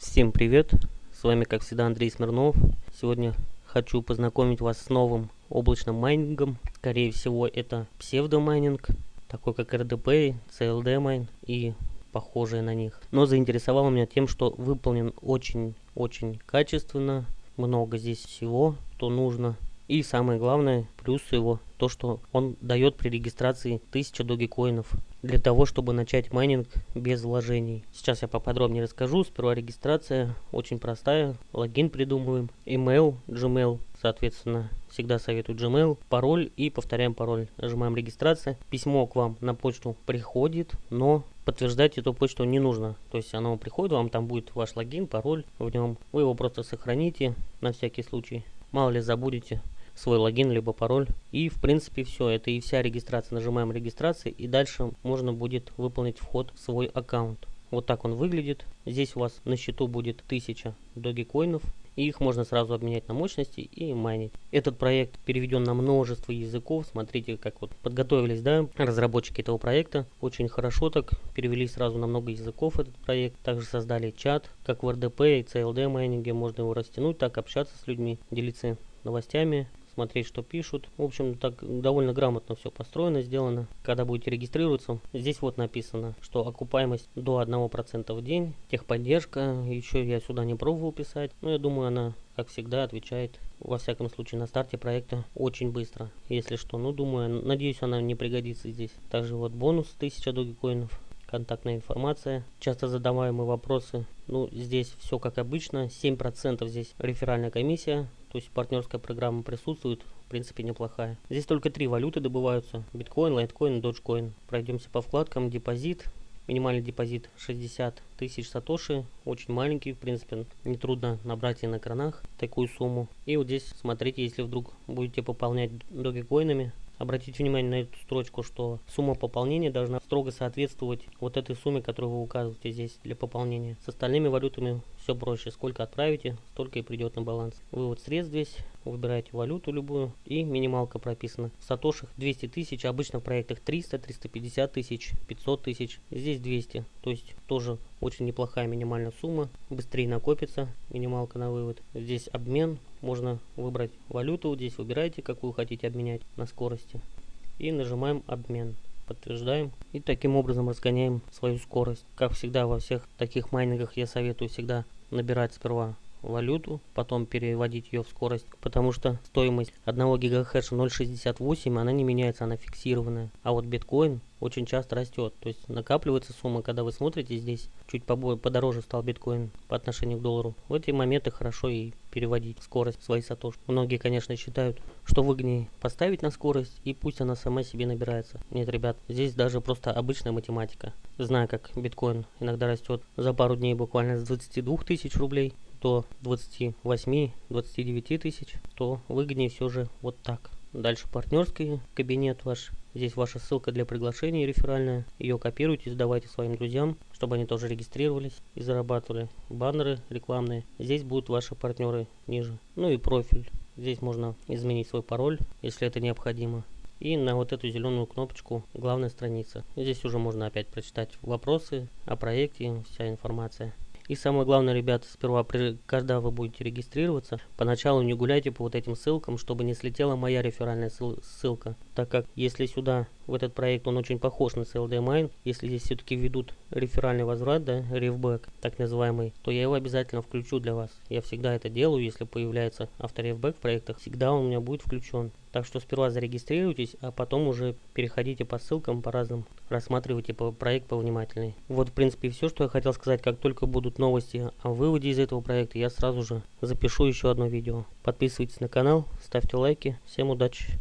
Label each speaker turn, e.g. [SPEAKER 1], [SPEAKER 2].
[SPEAKER 1] Всем привет! С вами как всегда Андрей Смирнов. Сегодня хочу познакомить вас с новым облачным майнингом. Скорее всего это псевдомайнинг, такой как RDP, CLD Mine и похожие на них. Но заинтересовал меня тем, что выполнен очень-очень качественно. Много здесь всего, что нужно. И самое главное, плюс его, то что он дает при регистрации 1000 догикоинов для того, чтобы начать майнинг без вложений. Сейчас я поподробнее расскажу. Сперва регистрация, очень простая. Логин придумываем, email, Gmail, соответственно, всегда советую Gmail, пароль и повторяем пароль. Нажимаем регистрация. Письмо к вам на почту приходит, но подтверждать эту почту не нужно. То есть оно приходит, вам там будет ваш логин, пароль в нем. Вы его просто сохраните на всякий случай. Мало ли забудете свой логин либо пароль. И в принципе все, это и вся регистрация. Нажимаем регистрация и дальше можно будет выполнить вход в свой аккаунт. Вот так он выглядит. Здесь у вас на счету будет 1000 догикоинов. И их можно сразу обменять на мощности и майнить. Этот проект переведен на множество языков. Смотрите, как вот подготовились, да, разработчики этого проекта. Очень хорошо так перевели сразу на много языков этот проект. Также создали чат, как в RDP и CLD майнинге. Можно его растянуть, так общаться с людьми, делиться новостями, смотреть, что пишут. В общем, так довольно грамотно все построено, сделано. Когда будете регистрироваться, здесь вот написано, что окупаемость до 1% в день, техподдержка, еще я сюда не пробовал писать, но я думаю, она, как всегда, отвечает во всяком случае на старте проекта очень быстро. Если что, ну думаю, надеюсь она не пригодится здесь. Также вот бонус 1000 догикоинов контактная информация, часто задаваемые вопросы. Ну, здесь все как обычно, 7% здесь реферальная комиссия, то есть партнерская программа присутствует, в принципе неплохая. Здесь только три валюты добываются, биткоин, лайткоин доджкоин. Пройдемся по вкладкам, депозит, минимальный депозит 60 тысяч сатоши, очень маленький, в принципе, нетрудно набрать и на кранах такую сумму. И вот здесь, смотрите, если вдруг будете пополнять догикоинами, Обратите внимание на эту строчку, что сумма пополнения должна строго соответствовать вот этой сумме, которую вы указываете здесь для пополнения. С остальными валютами все проще. Сколько отправите, столько и придет на баланс. Вывод средств здесь. Выбираете валюту любую и минималка прописана. В сатошах 200 тысяч, обычно в проектах 300, 350 тысяч, 500 тысяч. Здесь 200, то есть тоже очень неплохая минимальная сумма. Быстрее накопится минималка на вывод. Здесь обмен можно выбрать валюту, здесь выбираете, какую хотите обменять на скорости. И нажимаем обмен. Подтверждаем. И таким образом разгоняем свою скорость. Как всегда во всех таких майнингах я советую всегда набирать сперва валюту, потом переводить ее в скорость, потому что стоимость 1 гигахэша 0.68, она не меняется, она фиксированная. А вот биткоин очень часто растет, то есть накапливается сумма, когда вы смотрите здесь, чуть побо подороже стал биткоин по отношению к доллару. В эти моменты хорошо и переводить скорость своей сатош. Многие, конечно, считают, что выгоднее поставить на скорость и пусть она сама себе набирается. Нет, ребят, здесь даже просто обычная математика. Знаю, как биткоин иногда растет за пару дней буквально с 22 тысяч рублей до 28-29 тысяч, то выгоднее все же вот так. Дальше партнерский кабинет ваш. Здесь ваша ссылка для приглашения реферальная. Ее копируйте, сдавайте своим друзьям, чтобы они тоже регистрировались и зарабатывали. Баннеры рекламные. Здесь будут ваши партнеры ниже. Ну и профиль. Здесь можно изменить свой пароль, если это необходимо. И на вот эту зеленую кнопочку главная страница. Здесь уже можно опять прочитать вопросы о проекте, вся информация. И самое главное, ребята, сперва, когда вы будете регистрироваться, поначалу не гуляйте по вот этим ссылкам, чтобы не слетела моя реферальная ссылка. Так как если сюда, в этот проект, он очень похож на CLD если здесь все-таки введут реферальный возврат, да, рефбэк, так называемый, то я его обязательно включу для вас. Я всегда это делаю, если появляется авторефбэк в проектах, всегда он у меня будет включен. Так что сперва зарегистрируйтесь, а потом уже переходите по ссылкам по разным, рассматривайте проект повнимательней. Вот в принципе все, что я хотел сказать. Как только будут новости о выводе из этого проекта, я сразу же запишу еще одно видео. Подписывайтесь на канал, ставьте лайки. Всем удачи!